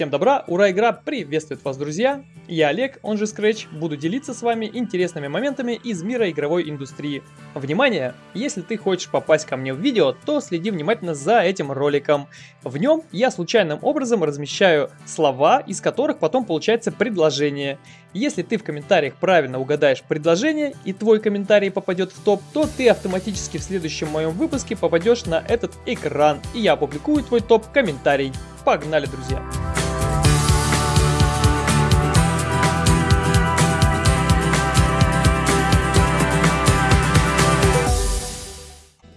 Всем добра, ура, игра приветствует вас, друзья! Я Олег, он же Scratch, буду делиться с вами интересными моментами из мира игровой индустрии. Внимание! Если ты хочешь попасть ко мне в видео, то следи внимательно за этим роликом. В нем я случайным образом размещаю слова, из которых потом получается предложение. Если ты в комментариях правильно угадаешь предложение и твой комментарий попадет в топ, то ты автоматически в следующем моем выпуске попадешь на этот экран, и я опубликую твой топ-комментарий. Погнали, друзья!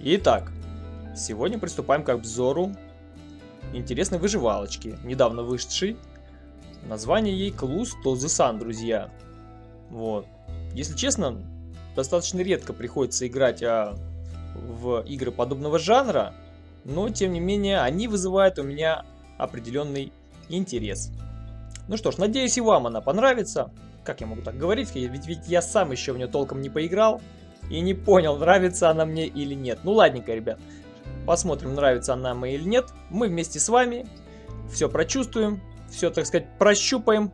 Итак, сегодня приступаем к обзору интересной выживалочки, недавно вышедшей. Название ей Clues to друзья. Вот. Если честно, достаточно редко приходится играть а, в игры подобного жанра, но тем не менее они вызывают у меня определенный интерес. Ну что ж, надеюсь и вам она понравится. Как я могу так говорить, ведь, ведь я сам еще в нее толком не поиграл и не понял, нравится она мне или нет. Ну ладненько, ребят, посмотрим, нравится она мне или нет. Мы вместе с вами все прочувствуем, все, так сказать, прощупаем.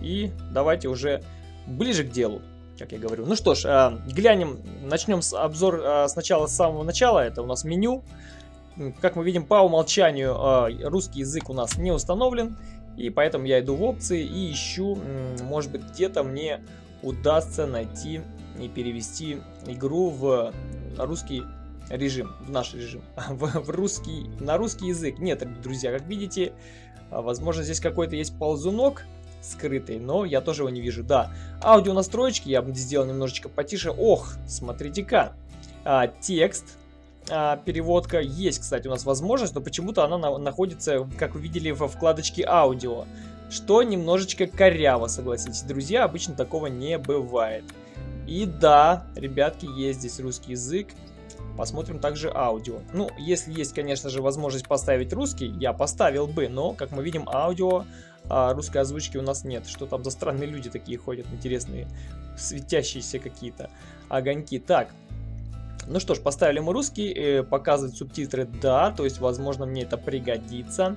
И давайте уже ближе к делу, как я говорю. Ну что ж, э, глянем, начнем с обзор э, сначала с самого начала. Это у нас меню. Как мы видим, по умолчанию э, русский язык у нас не установлен. И поэтому я иду в опции и ищу, может быть, где-то мне удастся найти и перевести игру в русский режим, в наш режим, в, в русский, на русский язык. Нет, друзья, как видите, а, возможно здесь какой-то есть ползунок скрытый, но я тоже его не вижу. Да, аудио настройки я бы сделал немножечко потише. Ох, смотрите-ка, а, текст, а, переводка есть, кстати, у нас возможность, но почему-то она на, находится, как вы видели, во вкладочке аудио. Что немножечко коряво, согласитесь, друзья, обычно такого не бывает. И да, ребятки, есть здесь русский язык. Посмотрим также аудио. Ну, если есть, конечно же, возможность поставить русский, я поставил бы, но, как мы видим, аудио а русской озвучки у нас нет. Что там за странные люди такие ходят, интересные, светящиеся какие-то огоньки. Так, ну что ж, поставили мы русский, э, показывать субтитры, да, то есть, возможно, мне это пригодится.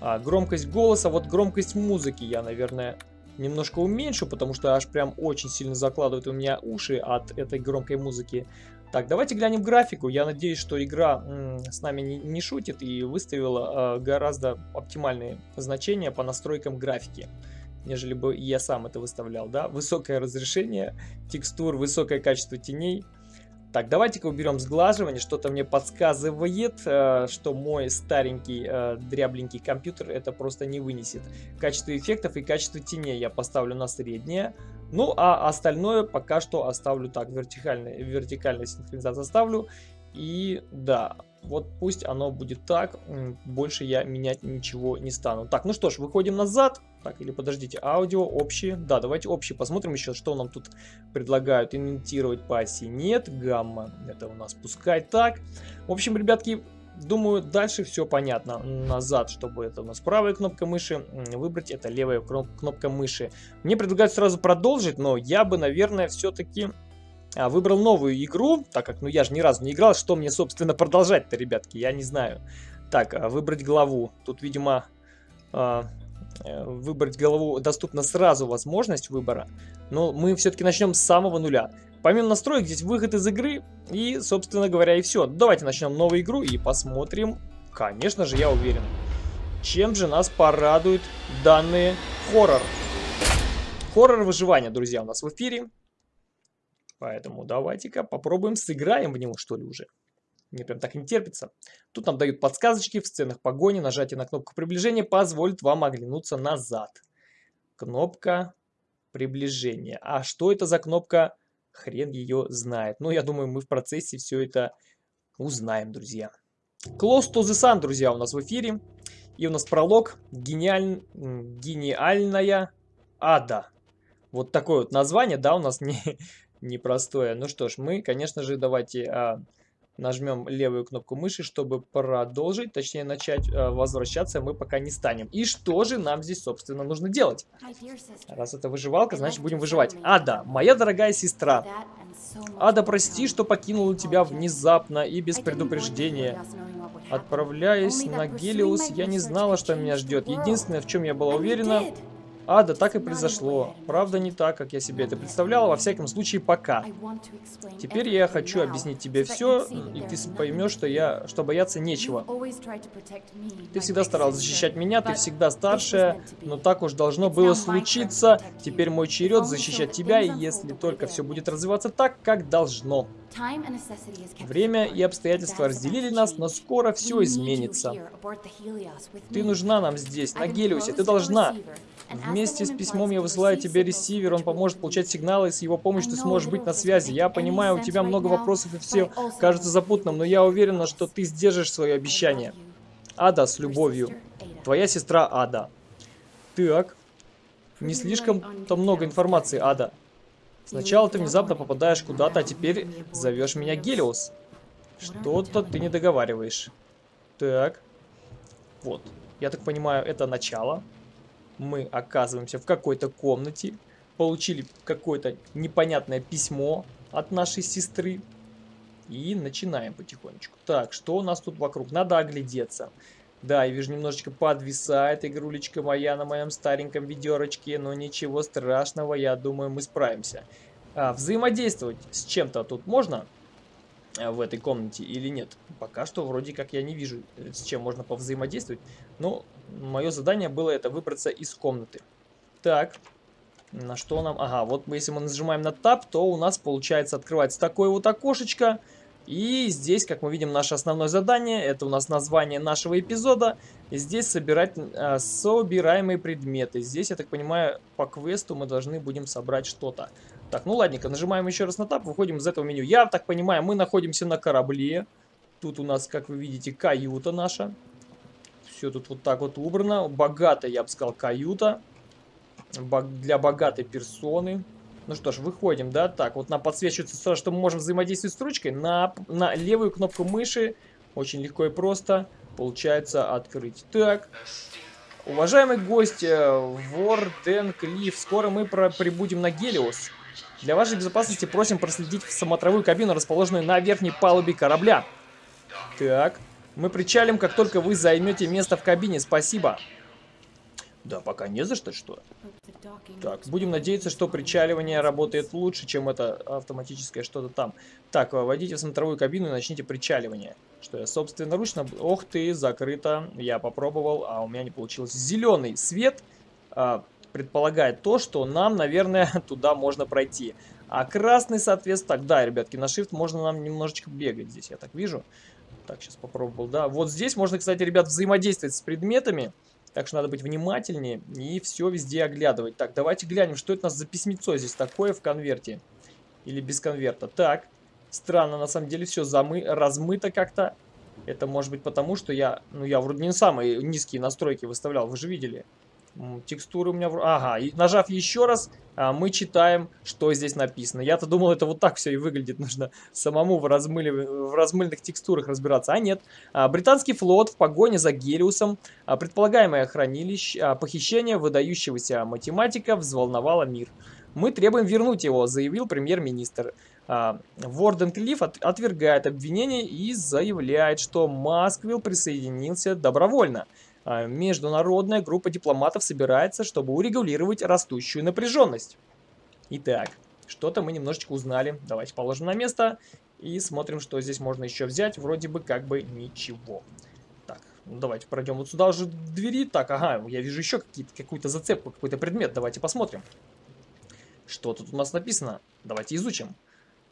А, громкость голоса, вот громкость музыки я, наверное, немножко уменьшу, потому что аж прям очень сильно закладывает у меня уши от этой громкой музыки. Так, давайте глянем графику. Я надеюсь, что игра с нами не, не шутит и выставила э, гораздо оптимальные значения по настройкам графики, нежели бы я сам это выставлял. Да? Высокое разрешение текстур, высокое качество теней – так, давайте-ка уберем сглаживание. Что-то мне подсказывает, э, что мой старенький э, дрябленький компьютер это просто не вынесет. Качество эффектов и качество теней я поставлю на среднее. Ну, а остальное пока что оставлю так, вертикальная, вертикальная синхронизация оставлю. И да, вот пусть оно будет так, больше я менять ничего не стану. Так, ну что ж, выходим назад. Так, или подождите, аудио, общие. Да, давайте общие посмотрим еще, что нам тут предлагают. Имитировать по оси нет, гамма, это у нас пускай так. В общем, ребятки, думаю, дальше все понятно. Назад, чтобы это у нас правая кнопка мыши, выбрать это левая кнопка мыши. Мне предлагают сразу продолжить, но я бы, наверное, все-таки выбрал новую игру, так как, ну, я же ни разу не играл, что мне, собственно, продолжать-то, ребятки, я не знаю. Так, а, выбрать главу. Тут, видимо, а, э, выбрать главу доступна сразу возможность выбора, но мы все-таки начнем с самого нуля. Помимо настроек, здесь выход из игры, и, собственно говоря, и все. Давайте начнем новую игру и посмотрим, конечно же, я уверен, чем же нас порадует данный хоррор. Хоррор выживания, друзья, у нас в эфире. Поэтому давайте-ка попробуем сыграем в него, что ли, уже. Мне прям так не терпится. Тут нам дают подсказочки в сценах погони. Нажатие на кнопку приближения позволит вам оглянуться назад. Кнопка приближения. А что это за кнопка? Хрен ее знает. Но я думаю, мы в процессе все это узнаем, друзья. Close to the Sun, друзья, у нас в эфире. И у нас пролог. Гениаль... Гениальная ада. Вот такое вот название, да, у нас не, непростое. Ну что ж, мы, конечно же, давайте а, нажмем левую кнопку мыши, чтобы продолжить, точнее начать а, возвращаться мы пока не станем. И что же нам здесь, собственно, нужно делать? Раз это выживалка, значит будем выживать. Ада, моя дорогая сестра. Ада, прости, что покинула тебя внезапно и без предупреждения. Отправляясь на Гелиус, я не знала, что меня ждет. Единственное, в чем я была уверена, а, да так и произошло. Правда, не так, как я себе это представляла, во всяком случае, пока. Теперь я хочу объяснить тебе все, и ты поймешь, что, я, что бояться нечего. Ты всегда старалась защищать меня, ты всегда старшая, но так уж должно было случиться. Теперь мой черед защищать тебя, если только все будет развиваться так, как должно. Время и обстоятельства разделили нас, но скоро все изменится. Ты нужна нам здесь, на Гелиусе, ты должна. Вместе с письмом я высылаю тебе ресивер, он поможет получать сигналы, и с его помощью ты сможешь быть на связи. Я понимаю, у тебя много вопросов и все кажется запутанным, но я уверена, что ты сдержишь свое обещание. Ада с любовью. Твоя сестра Ада. Так. Не слишком-то много информации, Ада. Сначала ты внезапно попадаешь куда-то, а теперь зовешь меня Гелиос. Что-то ты не договариваешь. Так. Вот. Я так понимаю, это начало мы оказываемся в какой-то комнате, получили какое-то непонятное письмо от нашей сестры и начинаем потихонечку. Так, что у нас тут вокруг? Надо оглядеться. Да, я вижу, немножечко подвисает игрулечка моя на моем стареньком ведерочке, но ничего страшного, я думаю, мы справимся. А, взаимодействовать с чем-то тут можно а, в этой комнате или нет? Пока что вроде как я не вижу, э, с чем можно повзаимодействовать. Но мое задание было это выбраться из комнаты. Так, на что нам... Ага, вот если мы нажимаем на Tab, то у нас получается открывается такое вот окошечко. И здесь, как мы видим, наше основное задание, это у нас название нашего эпизода. И здесь собирать а, собираемые предметы. Здесь, я так понимаю, по квесту мы должны будем собрать что-то. Так, ну ладненько, нажимаем еще раз на Tab, выходим из этого меню. Я так понимаю, мы находимся на корабле. Тут у нас, как вы видите, каюта наша. Все тут вот так вот убрано. Богатая, я бы сказал, каюта. Для богатой персоны. Ну что ж, выходим, да? Так, вот нам подсвечивается сразу, что мы можем взаимодействовать с ручкой. На, на левую кнопку мыши. Очень легко и просто получается открыть. Так. Уважаемый гость, э, Ворден Клифф, скоро мы прибудем на Гелиос. Для вашей безопасности просим проследить в смотровую кабину, расположенную на верхней палубе корабля. Так. Мы причалим, как только вы займете место в кабине. Спасибо. Да, пока не за что, что. Так, будем надеяться, что причаливание работает лучше, чем это автоматическое что-то там. Так, войдите в смотровую кабину и начните причаливание. Что я собственноручно... Ох ты, закрыто. Я попробовал, а у меня не получилось. Зеленый свет а, предполагает то, что нам, наверное, туда можно пройти. А красный, соответственно... Так, да, ребятки, на shift можно нам немножечко бегать здесь, я так вижу. Так, сейчас попробовал, да. Вот здесь можно, кстати, ребят, взаимодействовать с предметами. Так что надо быть внимательнее и все везде оглядывать. Так, давайте глянем, что это у нас за письмецо здесь такое в конверте. Или без конверта. Так, странно, на самом деле все замы размыто как-то. Это может быть потому, что я, ну я вроде не самые низкие настройки выставлял, вы же видели. Текстуры у меня... Ага, и нажав еще раз, а, мы читаем, что здесь написано. Я-то думал, это вот так все и выглядит. Нужно самому в, размыли... в размыльных текстурах разбираться. А нет. А, британский флот в погоне за Гелиусом. А, предполагаемое хранилище... Похищение выдающегося математика взволновало мир. Мы требуем вернуть его, заявил премьер-министр. Ворден Клифф отвергает обвинение и заявляет, что Масквилл присоединился добровольно. А, международная группа дипломатов собирается, чтобы урегулировать растущую напряженность. Итак, что-то мы немножечко узнали. Давайте положим на место и смотрим, что здесь можно еще взять. Вроде бы как бы ничего. Так, ну давайте пройдем вот сюда уже двери. Так, ага, я вижу еще какую-то зацепку, какой-то предмет. Давайте посмотрим. Что тут у нас написано? Давайте изучим.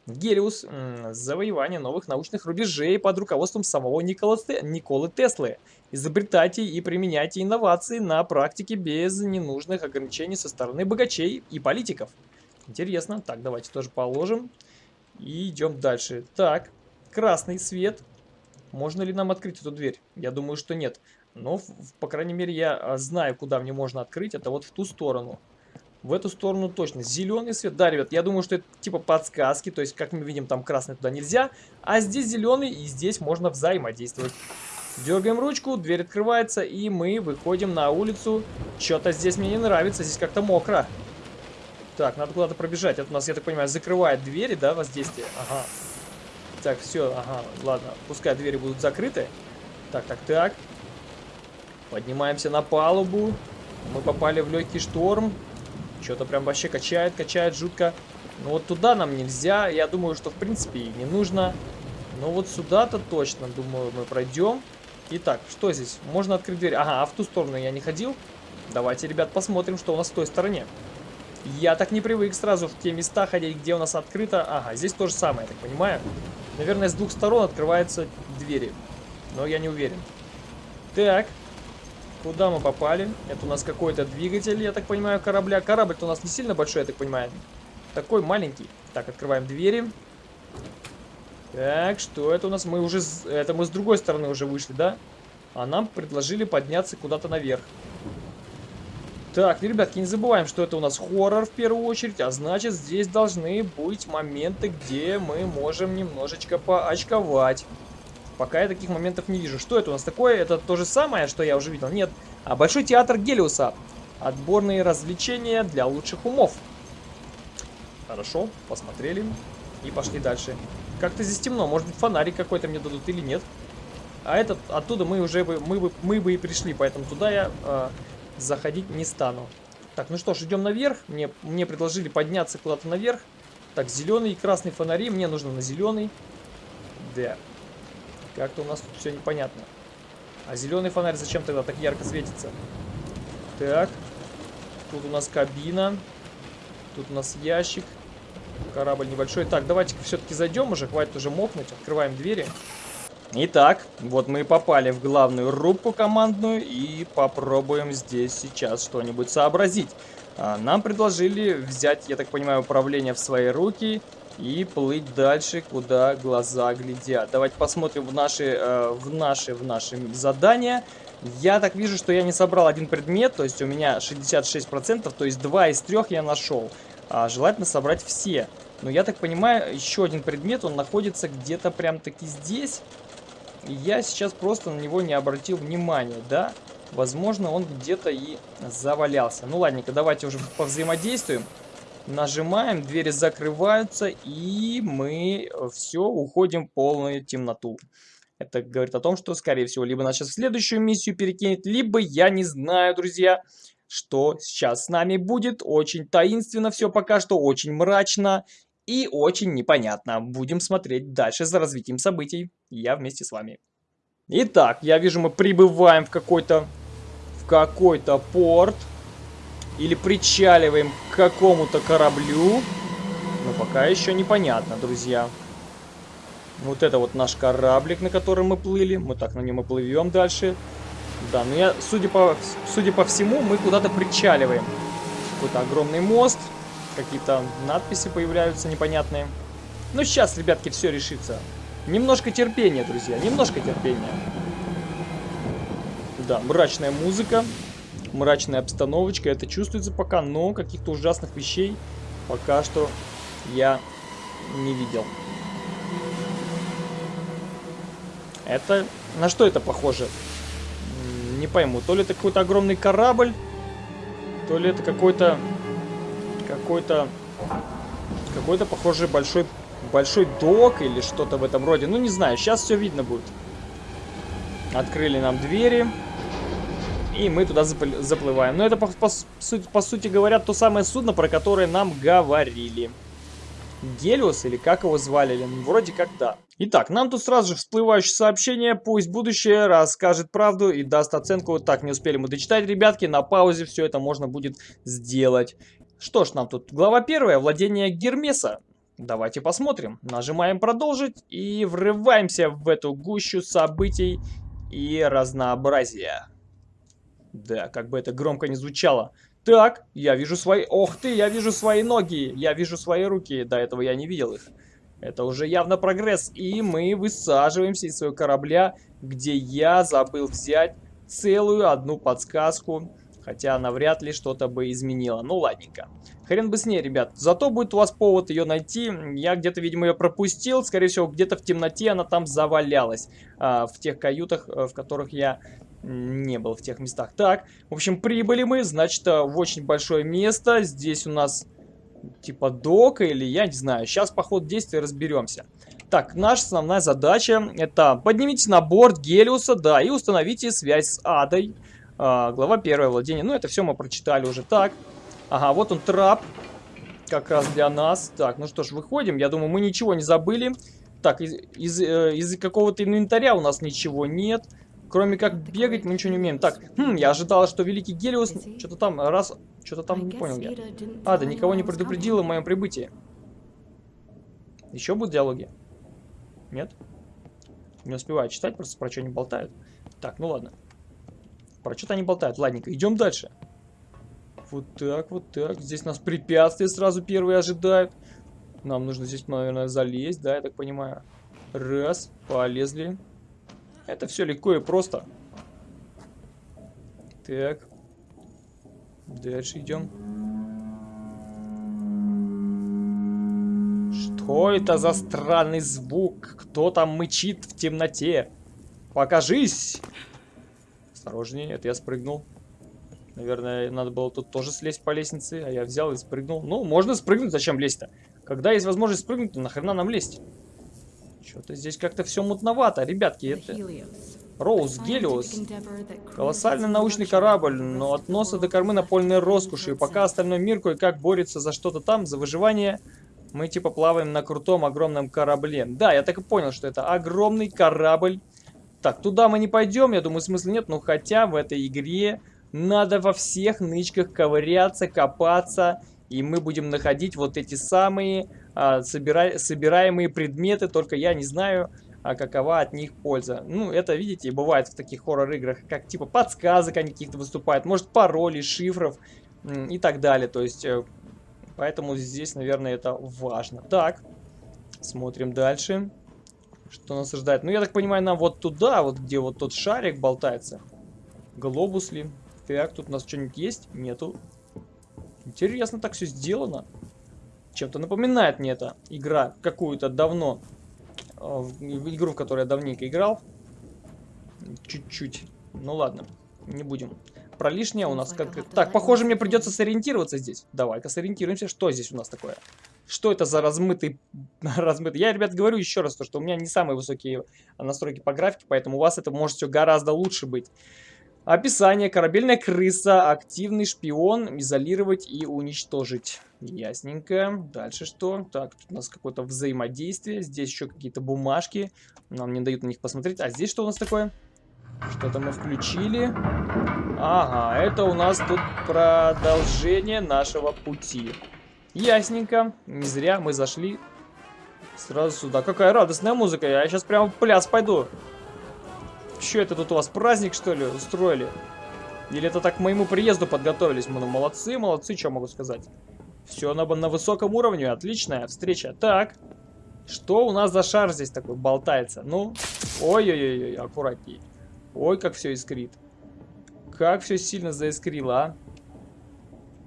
Гелиус – завоевание новых научных рубежей под руководством самого Николы Теслы. Изобретайте и применяйте инновации на практике без ненужных ограничений со стороны богачей и политиков. Интересно. Так, давайте тоже положим. И идем дальше. Так, красный свет. Можно ли нам открыть эту дверь? Я думаю, что нет. Но, по крайней мере, я а, знаю, куда мне можно открыть. Это вот в ту сторону. В эту сторону точно. Зеленый свет. Да, ребят, я думаю, что это типа подсказки. То есть, как мы видим, там красный туда нельзя. А здесь зеленый, и здесь можно взаимодействовать. Дергаем ручку, дверь открывается, и мы выходим на улицу. Что-то здесь мне не нравится, здесь как-то мокро. Так, надо куда-то пробежать. Это у нас, я так понимаю, закрывает двери, да, воздействие? Ага. Так, все, ага, ладно. Пускай двери будут закрыты. Так, так, так. Поднимаемся на палубу. Мы попали в легкий шторм. Что-то прям вообще качает, качает жутко. Но вот туда нам нельзя. Я думаю, что в принципе и не нужно. Но вот сюда-то точно, думаю, мы пройдем. Итак, что здесь? Можно открыть дверь. Ага, а в ту сторону я не ходил. Давайте, ребят, посмотрим, что у нас в той стороне. Я так не привык сразу в те места ходить, где у нас открыто. Ага, здесь то же самое, я так понимаю. Наверное, с двух сторон открываются двери. Но я не уверен. Так. Куда мы попали? Это у нас какой-то двигатель, я так понимаю, корабля. Корабль-то у нас не сильно большой, я так понимаю. Такой маленький. Так, открываем двери. Так, что это у нас? Мы уже... Это мы с другой стороны уже вышли, да? А нам предложили подняться куда-то наверх. Так, ну, ребятки, не забываем, что это у нас хоррор в первую очередь, а значит здесь должны быть моменты, где мы можем немножечко поочковать. Пока я таких моментов не вижу. Что это у нас такое? Это то же самое, что я уже видел? Нет. А Большой театр Гелиуса. Отборные развлечения для лучших умов. Хорошо, посмотрели. И пошли дальше. Как-то здесь темно. Может быть фонарик какой-то мне дадут или нет. А этот, оттуда мы уже бы, мы бы, мы бы и пришли. Поэтому туда я э, заходить не стану. Так, ну что ж, идем наверх. Мне, мне предложили подняться куда-то наверх. Так, зеленый и красный фонари. Мне нужно на зеленый. Да. Как-то у нас тут все непонятно. А зеленый фонарь зачем тогда так ярко светится? Так. Тут у нас кабина. Тут у нас ящик. Корабль небольшой. Так, давайте-ка все-таки зайдем уже. Хватит уже мокнуть. Открываем двери. Итак, вот мы попали в главную рубку командную и попробуем здесь сейчас что-нибудь сообразить. А, нам предложили взять, я так понимаю, управление в свои руки и плыть дальше, куда глаза глядят. Давайте посмотрим в наши, э, в наши, в наши задания. Я так вижу, что я не собрал один предмет, то есть у меня 66%, то есть 2 из 3 я нашел. А желательно собрать все. Но я так понимаю, еще один предмет, он находится где-то прям таки здесь. И я сейчас просто на него не обратил внимания, да? Возможно, он где-то и завалялся. Ну ладненько, давайте уже повзаимодействуем. Нажимаем, двери закрываются, и мы все, уходим в полную темноту. Это говорит о том, что, скорее всего, либо нас сейчас в следующую миссию перекинет, либо я не знаю, друзья, что сейчас с нами будет. Очень таинственно все пока что, очень мрачно и очень непонятно. Будем смотреть дальше за развитием событий. Я вместе с вами. Итак, я вижу, мы прибываем в какой-то в какой-то порт. Или причаливаем к какому-то кораблю. Но пока еще непонятно, друзья. Вот это вот наш кораблик, на котором мы плыли. Мы так на нем и плывем дальше. Да, но я, судя по, судя по всему, мы куда-то причаливаем. Какой-то огромный мост. Какие-то надписи появляются непонятные. Ну, сейчас, ребятки, все решится. Немножко терпения, друзья, немножко терпения. Да, мрачная музыка мрачная обстановочка. Это чувствуется пока, но каких-то ужасных вещей пока что я не видел. Это... На что это похоже? Не пойму. То ли это какой-то огромный корабль, то ли это какой-то... Какой-то... Какой-то, похоже, большой... Большой док или что-то в этом роде. Ну, не знаю. Сейчас все видно будет. Открыли нам двери. И мы туда заплываем. Но это, по, по, по сути говоря, то самое судно, про которое нам говорили. Гелиос или как его звали? Вроде как да. Итак, нам тут сразу же всплывающее сообщение. Пусть будущее расскажет правду и даст оценку. Так, не успели мы дочитать, ребятки. На паузе все это можно будет сделать. Что ж, нам тут глава первая. Владение Гермеса. Давайте посмотрим. Нажимаем продолжить и врываемся в эту гущу событий и разнообразия. Да, как бы это громко не звучало. Так, я вижу свои... Ох ты, я вижу свои ноги, я вижу свои руки. До этого я не видел их. Это уже явно прогресс. И мы высаживаемся из своего корабля, где я забыл взять целую одну подсказку. Хотя она вряд ли что-то бы изменила. Ну, ладненько. Хрен бы с ней, ребят. Зато будет у вас повод ее найти. Я где-то, видимо, ее пропустил. Скорее всего, где-то в темноте она там завалялась. А, в тех каютах, э, в которых я не был в тех местах. Так, в общем, прибыли мы, значит, э, в очень большое место. Здесь у нас типа дока или я не знаю. Сейчас по ходу действия разберемся. Так, наша основная задача это поднимите на борт Гелиуса, да, и установите связь с Адой. А, глава первое владение. Ну, это все мы прочитали уже так. Ага, вот он трап. Как раз для нас. Так, ну что ж, выходим. Я думаю, мы ничего не забыли. Так, из, из, э, из какого-то инвентаря у нас ничего нет. Кроме как бегать, мы ничего не умеем. Так, хм, я ожидала, что Великий Гелиус... Что-то там, раз... Что-то там, не понял я. А, да никого не предупредила о моем прибытии. Еще будут диалоги? Нет? Не успеваю читать, просто про что они болтают. Так, ну ладно. Про что-то они болтают. Ладненько, идем дальше. Вот так, вот так. Здесь нас препятствия сразу первые ожидают. Нам нужно здесь, наверное, залезть, да, я так понимаю. Раз, полезли. Это все легко и просто. Так. Дальше идем. Что это за странный звук? Кто там мычит в темноте? Покажись! Осторожнее, это я спрыгнул. Наверное, надо было тут тоже слезть по лестнице, а я взял и спрыгнул. Ну, можно спрыгнуть, зачем лезть-то? Когда есть возможность спрыгнуть, то нахрена нам лезть? Что-то здесь как-то все мутновато, ребятки. Это... Роуз, Гелиос. Колоссальный научный корабль, но от носа до кормы напольные роскоши. И пока остальной мир кое-как борется за что-то там, за выживание, мы типа плаваем на крутом огромном корабле. Да, я так и понял, что это огромный корабль. Так, туда мы не пойдем, я думаю, смысла нет. Но хотя в этой игре надо во всех нычках ковыряться, копаться и мы будем находить вот эти самые собира... собираемые предметы, только я не знаю, а какова от них польза. Ну, это, видите, бывает в таких хоррор-играх, как типа подсказок они каких-то выступают, может паролей, шифров и так далее. То есть, э, поэтому здесь, наверное, это важно. Так, смотрим дальше. Что нас ожидает? Ну, я так понимаю, нам вот туда, вот где вот тот шарик болтается. Глобус ли? Так, тут у нас что-нибудь есть? Нету. Интересно так все сделано. Чем-то напоминает мне эта игра какую-то давно. Э, игру, в которой я давненько играл. Чуть-чуть. Ну ладно, не будем. Про лишнее у нас как... Так, похоже, мне придется сориентироваться здесь. Давай-ка сориентируемся. Что здесь у нас такое? Что это за размытый... размытый? Я, ребят, говорю еще раз, то, что у меня не самые высокие настройки по графике, поэтому у вас это может все гораздо лучше быть. Описание. Корабельная крыса. Активный шпион. Изолировать и уничтожить. Ясненько. Дальше что? Так, тут у нас какое-то взаимодействие. Здесь еще какие-то бумажки. Нам не дают на них посмотреть. А здесь что у нас такое? Что-то мы включили. Ага, это у нас тут продолжение нашего пути. Ясненько. Не зря мы зашли сразу сюда. Какая радостная музыка. Я сейчас прямо в пляс пойду. Что это тут у вас, праздник, что ли, устроили? Или это так к моему приезду подготовились? Мы ну, молодцы, молодцы, что могу сказать. Все на, на высоком уровне, отличная встреча. Так, что у нас за шар здесь такой болтается? Ну, ой-ой-ой, аккуратней. Ой, как все искрит. Как все сильно заискрило, а?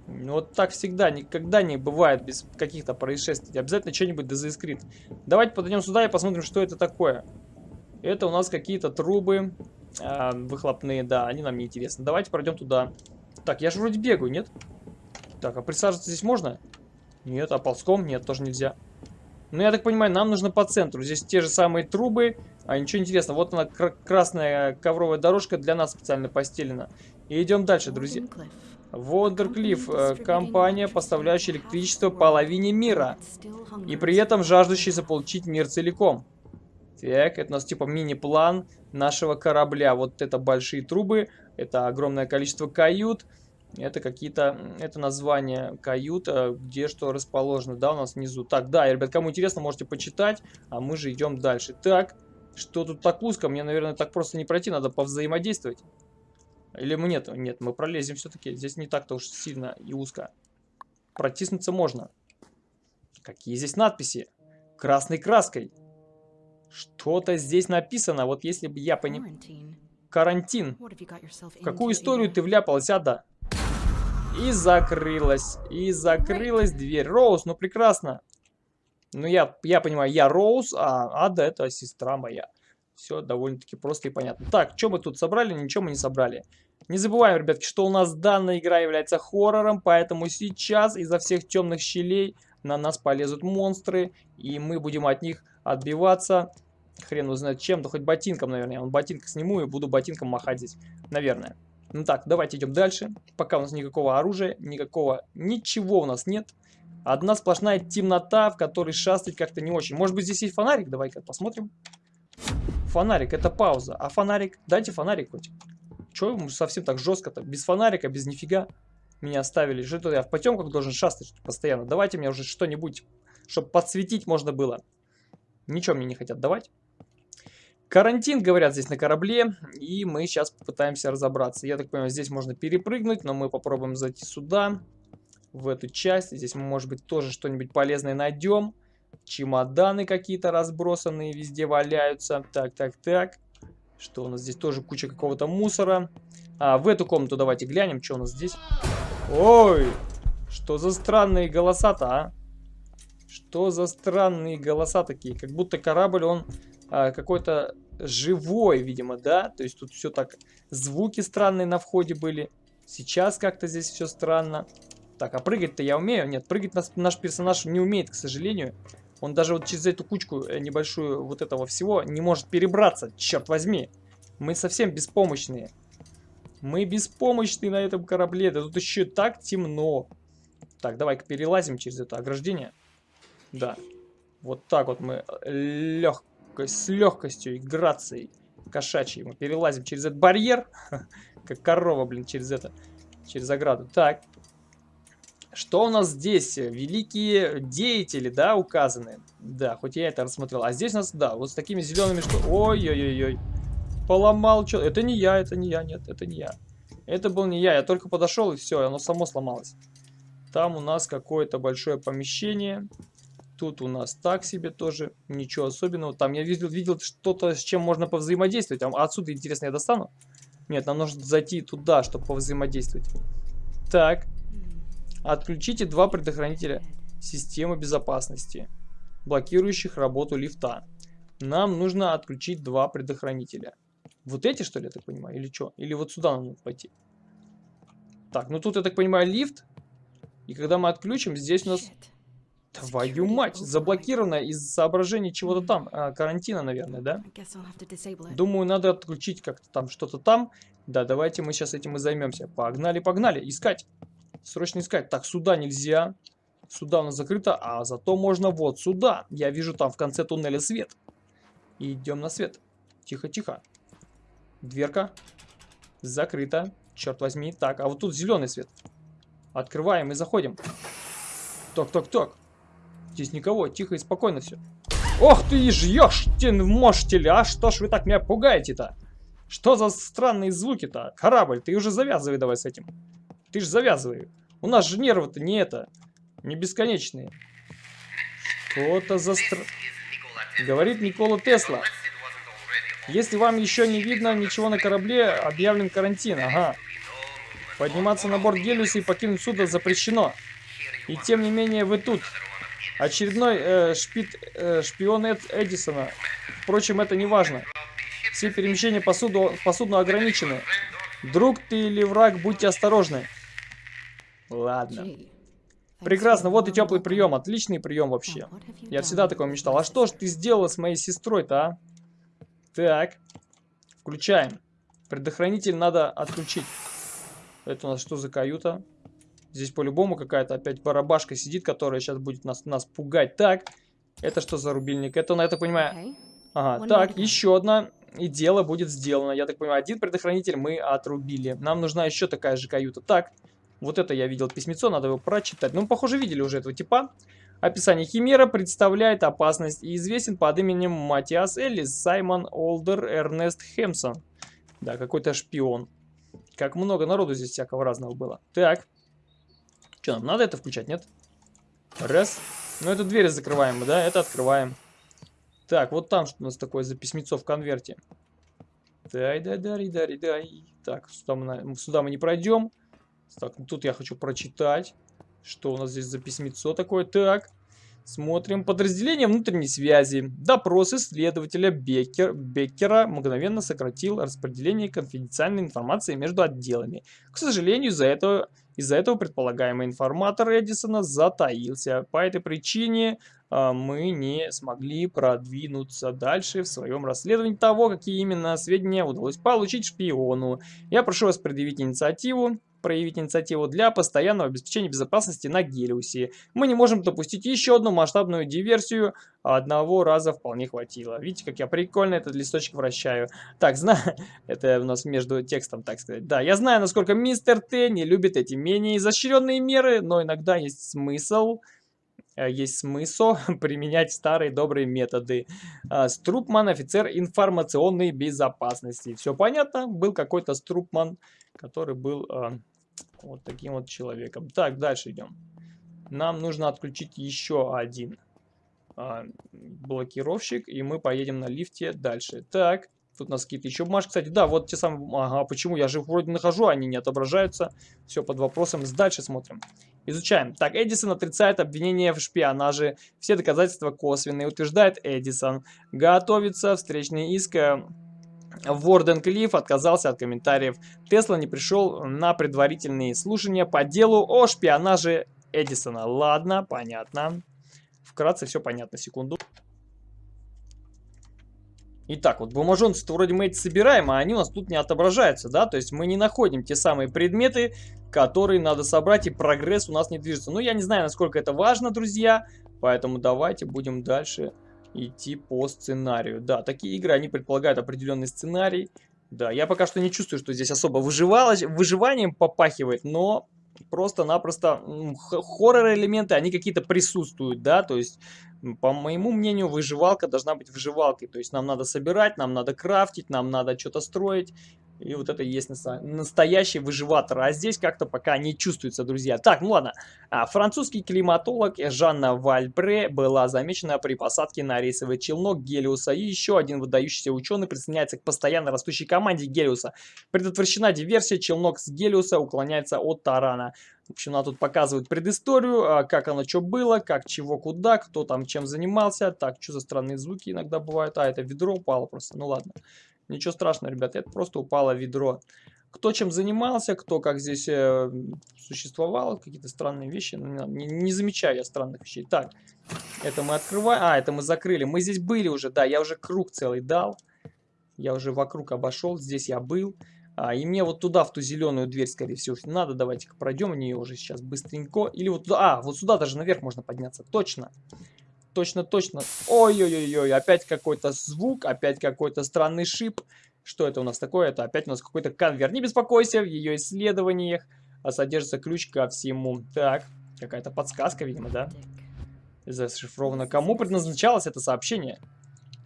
Ну, вот так всегда, никогда не бывает без каких-то происшествий. Обязательно что-нибудь да заискрит. Давайте подойдем сюда и посмотрим, что это такое. Это у нас какие-то трубы э, выхлопные, да, они нам не интересны. Давайте пройдем туда. Так, я же вроде бегаю, нет? Так, а присаживаться здесь можно? Нет, а ползком? Нет, тоже нельзя. Ну, я так понимаю, нам нужно по центру. Здесь те же самые трубы. А ничего интересного. Вот она, красная ковровая дорожка для нас специально постелена. И идем дальше, друзья. Вондерклифф. Э, компания, поставляющая электричество половине мира. И при этом жаждущая заполучить мир целиком. Так, это у нас типа мини-план нашего корабля. Вот это большие трубы, это огромное количество кают. Это какие-то, это название кают, где что расположено, да, у нас внизу. Так, да, ребят, кому интересно, можете почитать, а мы же идем дальше. Так, что тут так узко? Мне, наверное, так просто не пройти, надо повзаимодействовать. Или мы нет? Нет, мы пролезем все-таки. Здесь не так-то уж сильно и узко. Протиснуться можно. Какие здесь надписи? Красной краской. Что-то здесь написано, вот если бы я понял... Карантин. В какую историю ты вляпалась, Ада? И закрылась. И закрылась дверь. Роуз, ну прекрасно. Ну я, я понимаю, я Роуз, а Ада это сестра моя. Все довольно-таки просто и понятно. Так, что мы тут собрали? Ничего мы не собрали. Не забываем, ребятки, что у нас данная игра является хоррором, поэтому сейчас изо всех темных щелей на нас полезут монстры, и мы будем от них отбиваться. Хрен узнает чем, да хоть ботинком, наверное. Я он ботинка сниму и буду ботинком махать здесь, наверное. Ну так, давайте идем дальше. Пока у нас никакого оружия, никакого, ничего у нас нет. Одна сплошная темнота, в которой шастать как-то не очень. Может быть, здесь есть фонарик? Давай-ка посмотрим. Фонарик, это пауза. А фонарик? Дайте фонарик хоть. Чего совсем так жестко-то? Без фонарика, без нифига меня оставили. Что я в потемках должен шастать постоянно? Давайте мне уже что-нибудь, чтобы подсветить можно было. Ничего мне не хотят давать. Карантин, говорят, здесь на корабле, и мы сейчас попытаемся разобраться. Я так понимаю, здесь можно перепрыгнуть, но мы попробуем зайти сюда, в эту часть. Здесь мы, может быть, тоже что-нибудь полезное найдем. Чемоданы какие-то разбросанные везде валяются. Так, так, так. Что у нас здесь? Тоже куча какого-то мусора. А, в эту комнату давайте глянем, что у нас здесь. Ой, что за странные голоса-то, а? Что за странные голоса такие? Как будто корабль, он а, какой-то живой, видимо, да? То есть тут все так... Звуки странные на входе были. Сейчас как-то здесь все странно. Так, а прыгать-то я умею? Нет, прыгать наш, наш персонаж не умеет, к сожалению. Он даже вот через эту кучку э, небольшую вот этого всего не может перебраться, черт возьми. Мы совсем беспомощные. Мы беспомощные на этом корабле. Да тут еще так темно. Так, давай-ка перелазим через это ограждение. Да. Вот так вот мы э, легко, с легкостью и грацией кошачьей мы перелазим через этот барьер. Как корова, блин, через это. Через ограду. Так. Что у нас здесь? Великие деятели, да, указаны? Да, хоть я это рассмотрел. А здесь у нас, да, вот с такими зелеными что... Ой-ой-ой-ой. Поломал что... Это не я, это не я, нет, это не я. Это был не я, я только подошел и все, оно само сломалось. Там у нас какое-то большое помещение. Тут у нас так себе тоже, ничего особенного. Там я видел, видел что-то, с чем можно повзаимодействовать. А отсюда, интересно, я достану? Нет, нам нужно зайти туда, чтобы повзаимодействовать. Так, Отключите два предохранителя системы безопасности, блокирующих работу лифта. Нам нужно отключить два предохранителя. Вот эти, что ли, я так понимаю, или что? Или вот сюда нам нужно пойти? Так, ну тут, я так понимаю, лифт. И когда мы отключим, здесь у нас... Твою мать, заблокировано из соображений чего-то там. А, карантина, наверное, да? Думаю, надо отключить как-то там что-то там. Да, давайте мы сейчас этим и займемся. Погнали, погнали, искать. Срочно искать. Так, сюда нельзя. Сюда у нас закрыто, а зато можно вот сюда. Я вижу там в конце туннеля свет. Идем на свет. Тихо, тихо. Дверка. Закрыта. Черт возьми. Так, а вот тут зеленый свет. Открываем и заходим. Так. Здесь никого. Тихо и спокойно все. Ох ты, жьешь, можете? А что ж вы так меня пугаете-то? Что за странные звуки-то? Корабль, ты уже завязывай давай с этим. Ты же завязывай. У нас же нервы-то не это. Не бесконечные. Что-то за стр... Говорит Никола Тесла. Если вам еще не видно ничего на корабле, объявлен карантин. Ага. Подниматься на борт Гелиуса и покинуть судно запрещено. И тем не менее вы тут. Очередной э, шпит, э, шпион Эд Эдисона. Впрочем, это не важно. Все перемещения по, суду, по судну ограничены. Друг ты или враг, будьте осторожны. Ладно. Прекрасно, вот и теплый прием, отличный прием вообще. Я всегда такой мечтал. А что ж ты сделала с моей сестрой-то, а? Так, включаем. Предохранитель надо отключить. Это у нас что за каюта? Здесь по-любому какая-то опять барабашка сидит, которая сейчас будет нас, нас пугать. Так, это что за рубильник? Это, я так понимаю... Ага, так, еще одна. И дело будет сделано. Я так понимаю, один предохранитель мы отрубили. Нам нужна еще такая же каюта. Так, вот это я видел письмецо, надо его прочитать. Ну, похоже, видели уже этого типа. Описание Химера представляет опасность и известен под именем Матиас Эллис, Саймон Олдер, Эрнест Хемсон. Да, какой-то шпион. Как много народу здесь всякого разного было. Так. Что, нам надо это включать, нет? Раз. Ну, это дверь закрываем, да? Это открываем. Так, вот там что у нас такое за письмецо в конверте. Дай, дай, дай, дай, дай. Так, сюда мы, сюда мы не пройдем. Так, тут я хочу прочитать. Что у нас здесь за письмецо такое? Так, смотрим. Подразделение внутренней связи. Допрос исследователя Беккер, Беккера мгновенно сократил распределение конфиденциальной информации между отделами. К сожалению, из-за этого Из-за этого предполагаемый информатор Эдисона затаился. По этой причине а, мы не смогли продвинуться дальше в своем расследовании того, какие именно сведения удалось получить шпиону. Я прошу вас предъявить инициативу проявить инициативу для постоянного обеспечения безопасности на Гелиусе. Мы не можем допустить еще одну масштабную диверсию, одного раза вполне хватило. Видите, как я прикольно этот листочек вращаю. Так, знаю, это у нас между текстом, так сказать. Да, я знаю, насколько мистер Т не любит эти менее изощренные меры, но иногда есть смысл э, есть смысл применять старые добрые методы. А, Струпман, офицер информационной безопасности. Все понятно? Был какой-то Струпман, который был а, вот таким вот человеком. Так, дальше идем. Нам нужно отключить еще один а, блокировщик, и мы поедем на лифте дальше. Так, тут у нас какие-то еще бумажки. Кстати, да, вот те самые... Ага, почему? Я же вроде нахожу, они не отображаются. Все под вопросом. Дальше смотрим. Изучаем. Так, Эдисон отрицает обвинение в шпионаже. Все доказательства косвенные, утверждает Эдисон. Готовится встречный иск э, Ворден Клифф отказался от комментариев. Тесла не пришел на предварительные слушания по делу о шпионаже Эдисона. Ладно, понятно. Вкратце все понятно, секунду. Итак, вот бумажонцы вроде мы эти собираем, а они у нас тут не отображаются, да? То есть мы не находим те самые предметы, которые надо собрать, и прогресс у нас не движется. Ну, я не знаю, насколько это важно, друзья, поэтому давайте будем дальше идти по сценарию. Да, такие игры, они предполагают определенный сценарий. Да, я пока что не чувствую, что здесь особо выживалось, выживанием попахивает, но просто-напросто хоррор-элементы, они какие-то присутствуют, да, то есть, по моему мнению, выживалка должна быть выживалкой, то есть нам надо собирать, нам надо крафтить, нам надо что-то строить, и вот это и есть настоящий выживатор. А здесь как-то пока не чувствуется, друзья. Так, ну ладно. А, французский климатолог Жанна Вальпре была замечена при посадке на рейсовый челнок Гелиуса. И еще один выдающийся ученый присоединяется к постоянно растущей команде Гелиуса. Предотвращена диверсия, челнок с Гелиуса уклоняется от тарана. В общем, она тут показывает предысторию, а, как оно что было, как чего куда, кто там чем занимался. Так, что за странные звуки иногда бывают. А, это ведро упало просто. Ну ладно. Ничего страшного, ребята, это просто упало ведро. Кто чем занимался, кто как здесь э, существовал, какие-то странные вещи. Ну, не, не замечаю я странных вещей. Так, это мы открываем. А, это мы закрыли. Мы здесь были уже, да, я уже круг целый дал. Я уже вокруг обошел, здесь я был. А, и мне вот туда, в ту зеленую дверь, скорее всего, надо. Давайте-ка пройдем в нее уже сейчас быстренько. Или вот туда. А, вот сюда даже наверх можно подняться. Точно точно, точно. Ой-ой-ой, опять какой-то звук, опять какой-то странный шип. Что это у нас такое? Это опять у нас какой-то конвер. Не беспокойся, в ее исследованиях а содержится ключ ко всему. Так, какая-то подсказка, видимо, да? Зашифровано. Кому предназначалось это сообщение?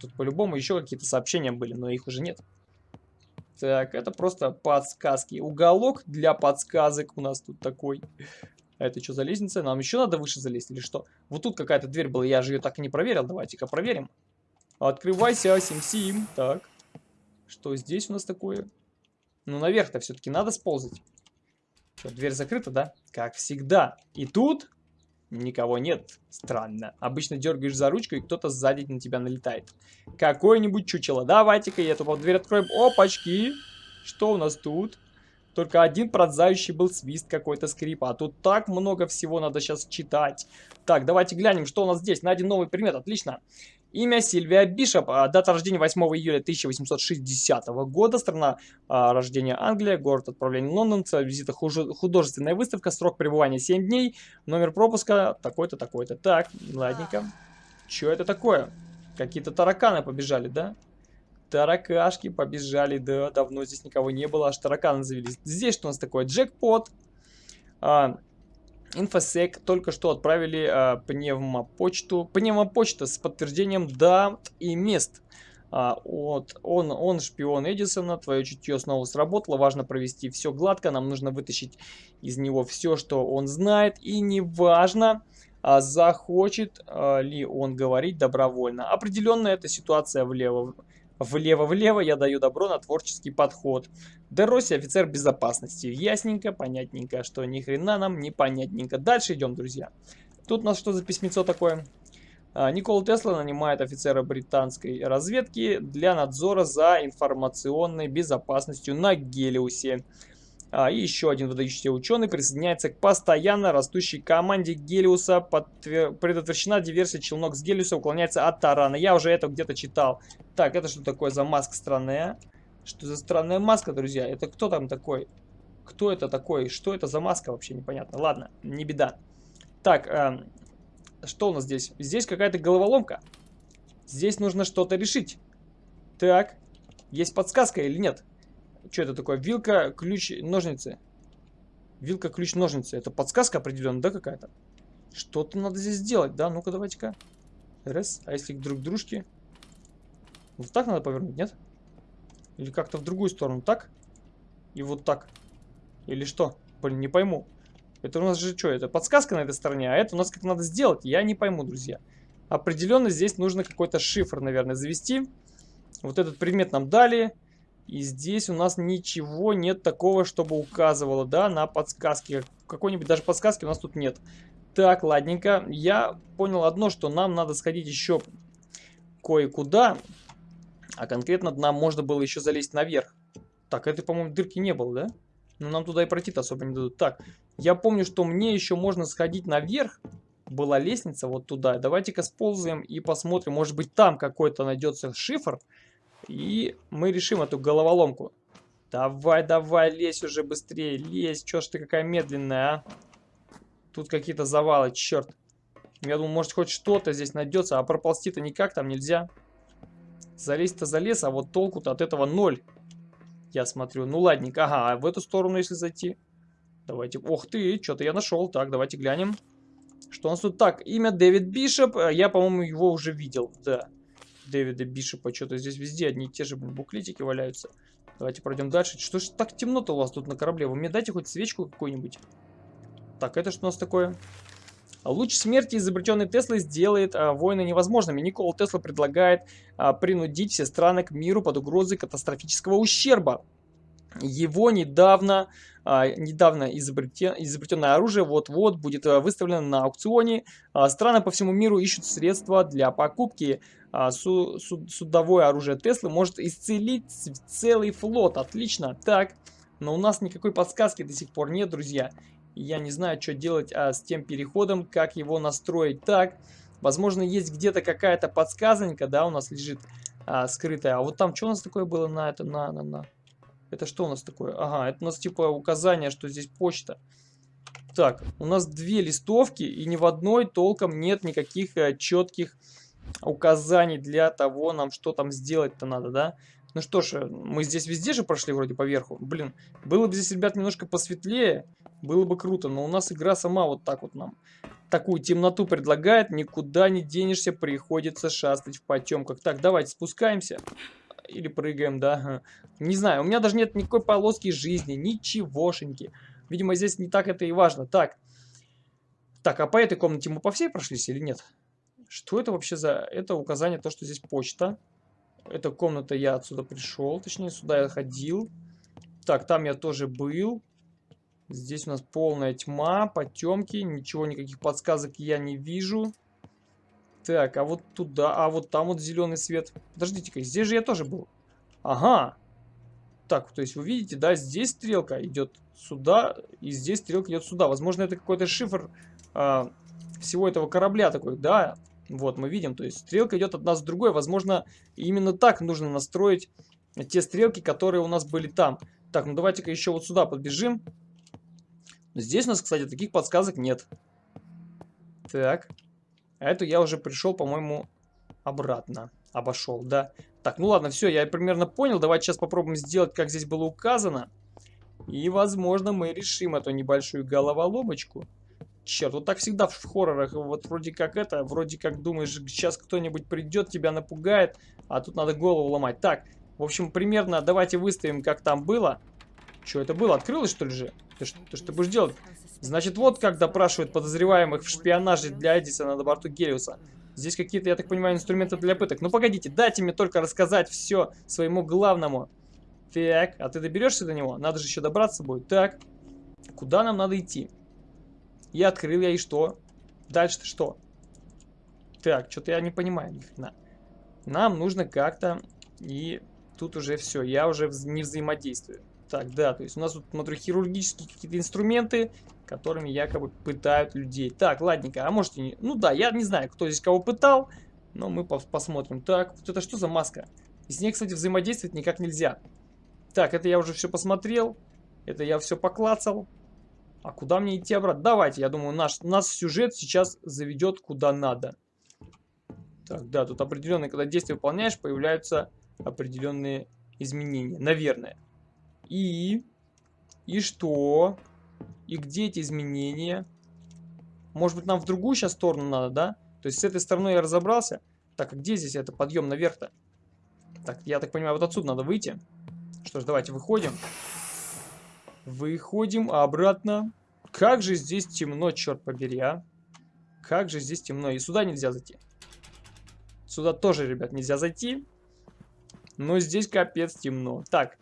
Тут по-любому еще какие-то сообщения были, но их уже нет. Так, это просто подсказки. Уголок для подсказок у нас тут такой. А это что за лестница? Нам еще надо выше залезть или что? Вот тут какая-то дверь была, я же ее так и не проверил. Давайте-ка проверим. Открывайся, Сим-Сим. Так. Что здесь у нас такое? Ну, наверх-то все-таки надо сползать. Что, дверь закрыта, да? Как всегда. И тут никого нет. Странно. Обычно дергаешь за ручку, и кто-то сзади на тебя налетает. Какое-нибудь чучело. Давайте-ка я эту дверь откроем. Опачки. Что у нас тут? Только один пронзающий был свист какой-то скрип. А тут так много всего надо сейчас читать. Так, давайте глянем, что у нас здесь. Найден новый предмет. Отлично. Имя Сильвия Бишоп, дата рождения 8 июля 1860 года, страна а, рождения Англия, город отправления Лондон, цель визита художественная выставка, срок пребывания 7 дней, номер пропуска такой-то, такой-то. Так, ладненько. Что это такое? Какие-то тараканы побежали, да? Таракашки побежали, да, давно здесь никого не было, аж тараканы завелись. Здесь что у нас такое? Джекпот. А, Инфосек только что отправили а, пневмопочту. Пневмопочта с подтверждением дат и мест. А, вот, он, он шпион Эдисона, твое чутье снова сработало, важно провести все гладко, нам нужно вытащить из него все, что он знает, и неважно, а захочет а, ли он говорить добровольно. Определенно эта ситуация влево Влево-влево я даю добро на творческий подход. Дероси офицер безопасности. Ясненько, понятненько, что ни хрена нам не понятненько. Дальше идем, друзья. Тут у нас что за письмецо такое? А, Никол Тесла нанимает офицера британской разведки для надзора за информационной безопасностью на Гелиусе. А, и еще один выдающийся ученый присоединяется к постоянно растущей команде Гелиуса. Подтвер... Предотвращена диверсия челнок с Гелиуса уклоняется от тарана. Я уже это где-то читал. Так, это что такое за маска странная? Что за странная маска, друзья? Это кто там такой? Кто это такой? Что это за маска вообще непонятно? Ладно, не беда. Так, э, что у нас здесь? Здесь какая-то головоломка. Здесь нужно что-то решить. Так, есть подсказка или нет? Что это такое? Вилка, ключ, ножницы. Вилка, ключ, ножницы. Это подсказка определенно, да, какая-то? Что-то надо здесь сделать, да? Ну-ка, давайте-ка. Раз. А если друг дружки? Вот так надо повернуть, нет? Или как-то в другую сторону, так? И вот так. Или что? Блин, не пойму. Это у нас же что? Это подсказка на этой стороне, а это у нас как надо сделать? Я не пойму, друзья. Определенно здесь нужно какой-то шифр, наверное, завести. Вот этот предмет нам дали. И здесь у нас ничего нет такого, чтобы указывало, да, на подсказки. Какой-нибудь даже подсказки у нас тут нет. Так, ладненько. Я понял одно, что нам надо сходить еще кое-куда. А конкретно нам можно было еще залезть наверх. Так, этой, по-моему, дырки не было, да? Но нам туда и пройти-то особо не дадут. Так, я помню, что мне еще можно сходить наверх. Была лестница вот туда. Давайте-ка сползаем и посмотрим. Может быть, там какой-то найдется шифр. И мы решим эту головоломку. Давай, давай, лезь уже быстрее, лезь. Чё ж ты какая медленная, а? Тут какие-то завалы, черт. Я думаю, может хоть что-то здесь найдется, а проползти-то никак там нельзя. Залезть-то залез, а вот толку-то от этого ноль. Я смотрю. Ну ладненько, ага, а в эту сторону если зайти? Давайте, ох ты, что-то я нашел. Так, давайте глянем. Что у нас тут? Так, имя Дэвид Бишоп. Я, по-моему, его уже видел, да. Дэвида Бишопа. Что-то здесь везде одни и те же буклетики валяются. Давайте пройдем дальше. Что ж так темно-то у вас тут на корабле? Вы мне дайте хоть свечку какую-нибудь. Так, это что у нас такое? Луч смерти, изобретенный Теслой, сделает а, войны невозможными. Никола Тесла предлагает а, принудить все страны к миру под угрозой катастрофического ущерба. Его недавно, недавно изобретен, изобретенное оружие вот-вот будет а, выставлено на аукционе. А, страны по всему миру ищут средства для покупки. А, су, су, судовое оружие Теслы может исцелить целый флот. Отлично. Так, но у нас никакой подсказки до сих пор нет, друзья. Я не знаю, что делать а, с тем переходом, как его настроить так. Возможно, есть где-то какая-то подсказанька, да, у нас лежит а, скрытая. А вот там что у нас такое было на это, на, на, на... Это что у нас такое? Ага, это у нас типа указание, что здесь почта. Так, у нас две листовки, и ни в одной толком нет никаких а, четких указаний для того, нам что там сделать-то надо, да? Ну что ж, мы здесь везде же прошли вроде по верху. Блин, было бы здесь, ребят, немножко посветлее, было бы круто. Но у нас игра сама вот так вот нам такую темноту предлагает. Никуда не денешься, приходится шастать в потемках. Так, давайте спускаемся. Или прыгаем, да. Не знаю, у меня даже нет никакой полоски жизни, ничегошеньки. Видимо, здесь не так это и важно. Так, так, а по этой комнате мы по всей прошлись или нет? Что это вообще за... Это указание, то, что здесь почта. Эта комната я отсюда пришел, точнее, сюда я ходил. Так, там я тоже был. Здесь у нас полная тьма, потемки, ничего, никаких подсказок я не вижу. Так, а вот туда, а вот там вот зеленый свет. Подождите-ка, здесь же я тоже был. Ага. Так, то есть вы видите, да, здесь стрелка идет сюда, и здесь стрелка идет сюда. Возможно, это какой-то шифр а, всего этого корабля такой, да. Вот, мы видим, то есть стрелка идет от нас в другой. Возможно, именно так нужно настроить те стрелки, которые у нас были там. Так, ну давайте-ка еще вот сюда подбежим. Здесь у нас, кстати, таких подсказок нет. Так. А эту я уже пришел, по-моему, обратно. Обошел, да. Так, ну ладно, все, я примерно понял. Давайте сейчас попробуем сделать, как здесь было указано. И, возможно, мы решим эту небольшую головоломочку. Черт, вот так всегда в хоррорах. Вот вроде как это, вроде как думаешь, сейчас кто-нибудь придет, тебя напугает, а тут надо голову ломать. Так, в общем, примерно давайте выставим, как там было. Что это было? Открылось, что ли же? Ты, ты что будешь делать? Значит, вот как допрашивают подозреваемых в шпионаже для Эдисона на борту Гелиуса. Здесь какие-то, я так понимаю, инструменты для пыток. Ну, погодите, дайте мне только рассказать все своему главному. Так, а ты доберешься до него? Надо же еще добраться будет. Так, куда нам надо идти? Я открыл я и что? Дальше-то что? Так, что-то я не понимаю ни. Нам нужно как-то... И тут уже все, я уже не взаимодействую. Так, да, то есть у нас тут, смотрю, хирургические какие-то инструменты, которыми якобы пытают людей. Так, ладненько, а можете не... Ну да, я не знаю, кто здесь кого пытал, но мы посмотрим. Так, вот это что за маска? И с ней, кстати, взаимодействовать никак нельзя. Так, это я уже все посмотрел. Это я все поклацал. А куда мне идти обратно? Давайте, я думаю, наш, нас сюжет сейчас заведет куда надо. Так, да, тут определенные, когда действия выполняешь, появляются определенные изменения. Наверное. И... И что? И где эти изменения? Может быть, нам в другую сейчас сторону надо, да? То есть с этой стороны я разобрался. Так, а где здесь это подъем наверх-то? Так, я так понимаю, вот отсюда надо выйти. Что ж, давайте выходим. Выходим обратно. Как же здесь темно, черт побери, а. Как же здесь темно. И сюда нельзя зайти. Сюда тоже, ребят, нельзя зайти. Но здесь капец темно. Так.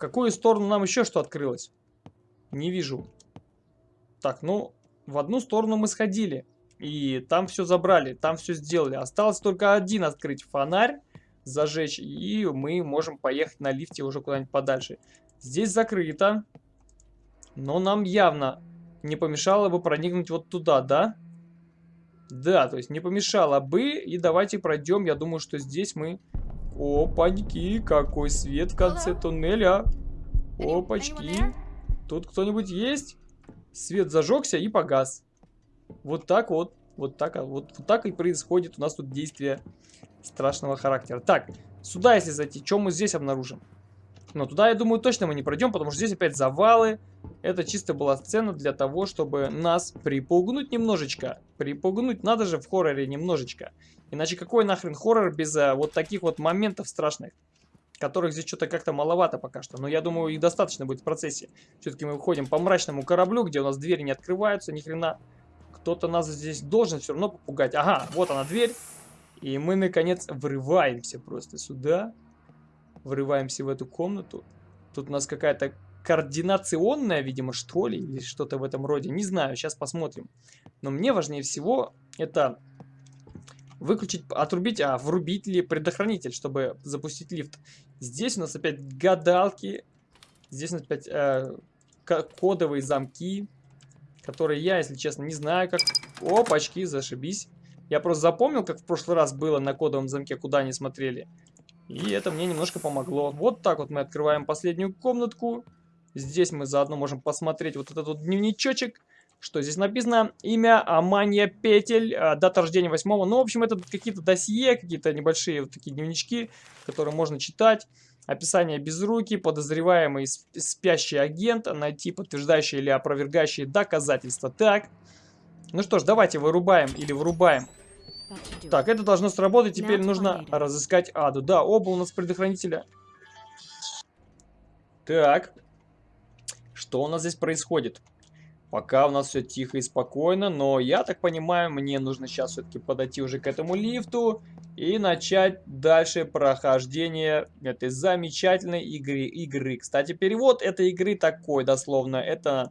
Какую сторону нам еще что открылось? Не вижу. Так, ну, в одну сторону мы сходили. И там все забрали, там все сделали. Осталось только один открыть фонарь, зажечь, и мы можем поехать на лифте уже куда-нибудь подальше. Здесь закрыто, но нам явно не помешало бы проникнуть вот туда, да? Да, то есть не помешало бы, и давайте пройдем, я думаю, что здесь мы... Опаньки, какой свет в конце туннеля. Опачки. Тут кто-нибудь есть? Свет зажегся и погас. Вот так вот. Вот так, вот, вот так и происходит у нас тут действие страшного характера. Так, сюда если зайти, что мы здесь обнаружим? Но туда, я думаю, точно мы не пройдем, потому что здесь опять завалы. Это чисто была сцена для того, чтобы нас припугнуть немножечко. Припугнуть надо же в хорроре немножечко. Иначе какой нахрен хоррор без а, вот таких вот моментов страшных? Которых здесь что-то как-то маловато пока что. Но я думаю, их достаточно будет в процессе. Все-таки мы выходим по мрачному кораблю, где у нас двери не открываются ни хрена. Кто-то нас здесь должен все равно попугать. Ага, вот она дверь. И мы, наконец, врываемся просто сюда. Врываемся в эту комнату. Тут у нас какая-то координационная, видимо, что ли, или что-то в этом роде. Не знаю, сейчас посмотрим. Но мне важнее всего это выключить, отрубить, а врубить ли предохранитель, чтобы запустить лифт. Здесь у нас опять гадалки. Здесь у нас опять э, кодовые замки которые я, если честно, не знаю, как... Опачки, зашибись. Я просто запомнил, как в прошлый раз было на кодовом замке, куда они смотрели. И это мне немножко помогло. Вот так вот мы открываем последнюю комнатку. Здесь мы заодно можем посмотреть вот этот вот дневничочек. Что здесь написано? Имя Амания Петель, а, дата рождения 8 Ну, в общем, это какие-то досье, какие-то небольшие вот такие дневнички, которые можно читать. Описание без руки, подозреваемый спящий агент, найти подтверждающие или опровергающие доказательства. Так, ну что ж, давайте вырубаем или вырубаем. Так, это должно сработать, теперь нужно разыскать Аду. Да, оба у нас предохранителя. Так, что у нас здесь происходит? Пока у нас все тихо и спокойно, но я так понимаю, мне нужно сейчас все-таки подойти уже к этому лифту и начать дальше прохождение этой замечательной игры. игры. Кстати, перевод этой игры такой, дословно, это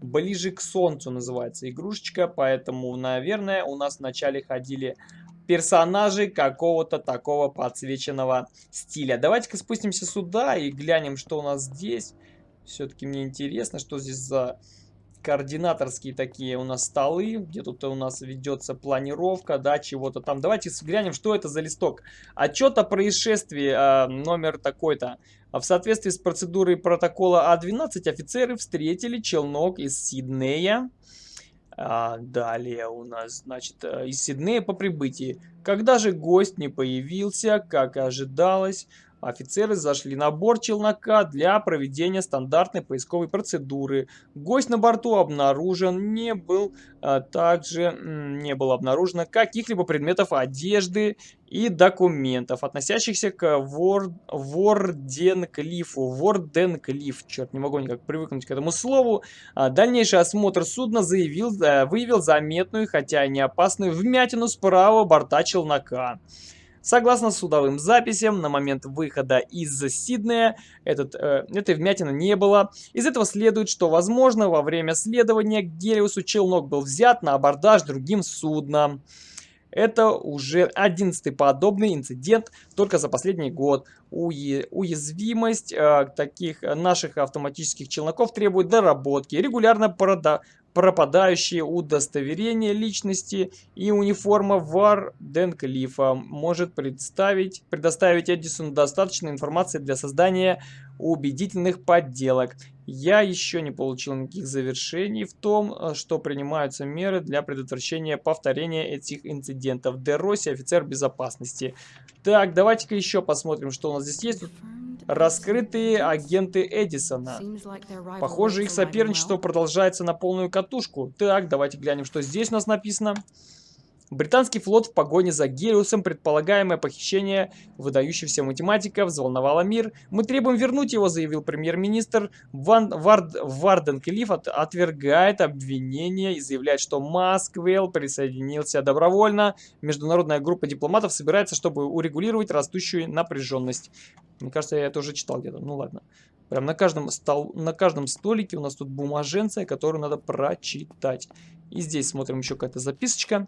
ближе к солнцу называется игрушечка, поэтому, наверное, у нас вначале ходили персонажи какого-то такого подсвеченного стиля. Давайте-ка спустимся сюда и глянем, что у нас здесь. Все-таки мне интересно, что здесь за координаторские такие у нас столы, где тут у нас ведется планировка, да, чего-то там. Давайте взглянем, что это за листок. Отчет о происшествии, э, номер такой-то. В соответствии с процедурой протокола А12 офицеры встретили челнок из Сиднея. А, далее у нас, значит, э, из Сиднея по прибытии. Когда же гость не появился, как ожидалось, Офицеры зашли на борт челнока для проведения стандартной поисковой процедуры. Гость на борту обнаружен, не был а, также не было обнаружено каких-либо предметов одежды и документов, относящихся к Вор... Ворденклифу. Ворденклиф, черт, не могу никак привыкнуть к этому слову. А, дальнейший осмотр судна заявил, а, выявил заметную, хотя и не опасную, вмятину справа борта челнока. Согласно судовым записям, на момент выхода из Сиднея этот, э, этой вмятины не было. Из этого следует, что, возможно, во время следования к Гелиусу челнок был взят на абордаж другим судном. Это уже одиннадцатый подобный инцидент только за последний год. Уязвимость э, таких наших автоматических челноков требует доработки. Регулярно пропадающие удостоверения личности и униформа Варденклифа может представить, предоставить Эдисону достаточно информации для создания убедительных подделок. Я еще не получил никаких завершений в том, э, что принимаются меры для предотвращения повторения этих инцидентов. Дероси, офицер безопасности. Так, давайте-ка еще посмотрим, что у нас здесь есть. Раскрытые агенты Эдисона. Похоже, их соперничество продолжается на полную катушку. Так, давайте глянем, что здесь у нас написано. Британский флот в погоне за Гелиусом, предполагаемое похищение выдающегося математика, взволновало мир. «Мы требуем вернуть его», заявил премьер-министр. Ван, Вард, Варден Келиф от, отвергает обвинения и заявляет, что Масквелл присоединился добровольно. Международная группа дипломатов собирается, чтобы урегулировать растущую напряженность. Мне кажется, я это уже читал где-то. Ну ладно. Прям на каждом, стол, на каждом столике у нас тут бумаженция, которую надо прочитать. И здесь смотрим еще какая-то записочка.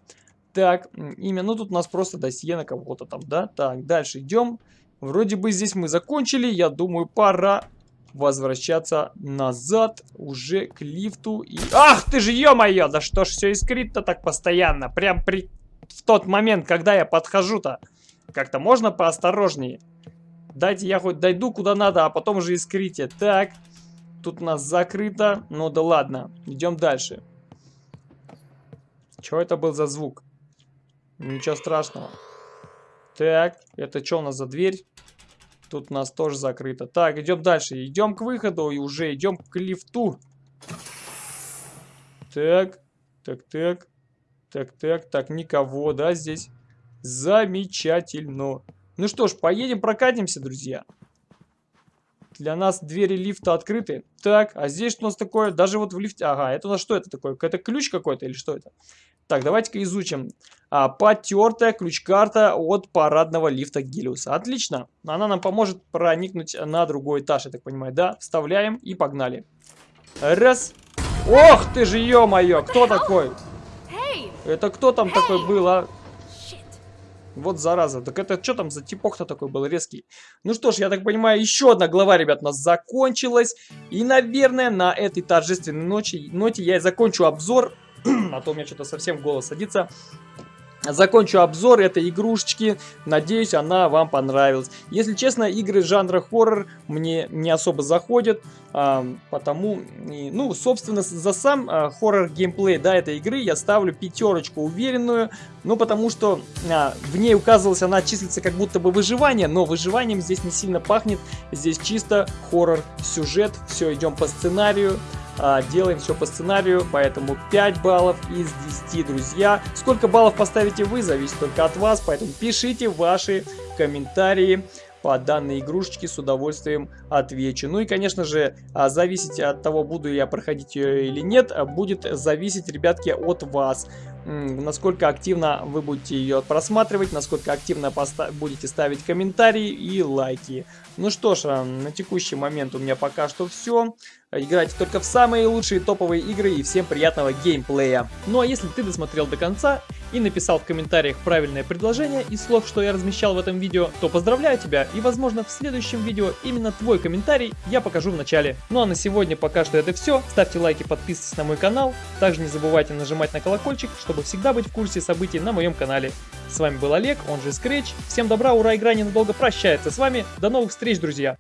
Так, имя, ну тут у нас просто досье на кого-то там, да? Так, дальше идем. Вроде бы здесь мы закончили, я думаю, пора возвращаться назад уже к лифту. И... Ах ты же, ё-моё, да что ж все искрит-то так постоянно, прям при... в тот момент, когда я подхожу-то. Как-то можно поосторожнее? Дайте я хоть дойду куда надо, а потом уже искрите. Так, тут у нас закрыто, ну да ладно, идем дальше. Что это был за звук? Ничего страшного. Так, это что у нас за дверь? Тут у нас тоже закрыто. Так, идем дальше. Идем к выходу и уже идем к лифту. Так, так, так. Так, так, так, никого, да, здесь? Замечательно. Ну что ж, поедем прокатимся, друзья. Для нас двери лифта открыты. Так, а здесь что у нас такое? Даже вот в лифте... Ага, это у нас что это такое? Это ключ какой-то или что это? Так, давайте-ка изучим. А, потертая ключ-карта от парадного лифта Гелиуса. Отлично. Она нам поможет проникнуть на другой этаж, я так понимаю. Да, вставляем и погнали. Раз. Ох ты же, ё-моё, кто такой? Это кто там такой был, а? Вот зараза. Так это что там за типок-то такой был резкий? Ну что ж, я так понимаю, еще одна глава, ребят, у нас закончилась. И, наверное, на этой торжественной ночи, ноте я и закончу обзор а то у меня что-то совсем голос садится. Закончу обзор этой игрушечки. Надеюсь, она вам понравилась. Если честно, игры жанра хоррор мне не особо заходят. А, потому, ну, собственно, за сам а, хоррор геймплей да, этой игры я ставлю пятерочку уверенную. Ну, потому что а, в ней указывалось, она числится как будто бы выживание. Но выживанием здесь не сильно пахнет. Здесь чисто хоррор сюжет. Все, идем по сценарию делаем все по сценарию, поэтому 5 баллов из 10, друзья. Сколько баллов поставите вы, зависит только от вас, поэтому пишите ваши комментарии по данной игрушечке, с удовольствием отвечу. Ну и, конечно же, а, зависеть от того, буду я проходить ее или нет, будет зависеть, ребятки, от вас насколько активно вы будете ее просматривать, насколько активно будете ставить комментарии и лайки. Ну что ж, а, на текущий момент у меня пока что все. Играйте только в самые лучшие топовые игры и всем приятного геймплея. Ну а если ты досмотрел до конца и написал в комментариях правильное предложение из слов, что я размещал в этом видео, то поздравляю тебя и возможно в следующем видео именно твой комментарий я покажу в начале. Ну а на сегодня пока что это все. Ставьте лайки, подписывайтесь на мой канал. Также не забывайте нажимать на колокольчик, чтобы всегда быть в курсе событий на моем канале. С вами был Олег, он же Scratch. Всем добра, ура, игра ненадолго прощается с вами. До новых встреч, друзья!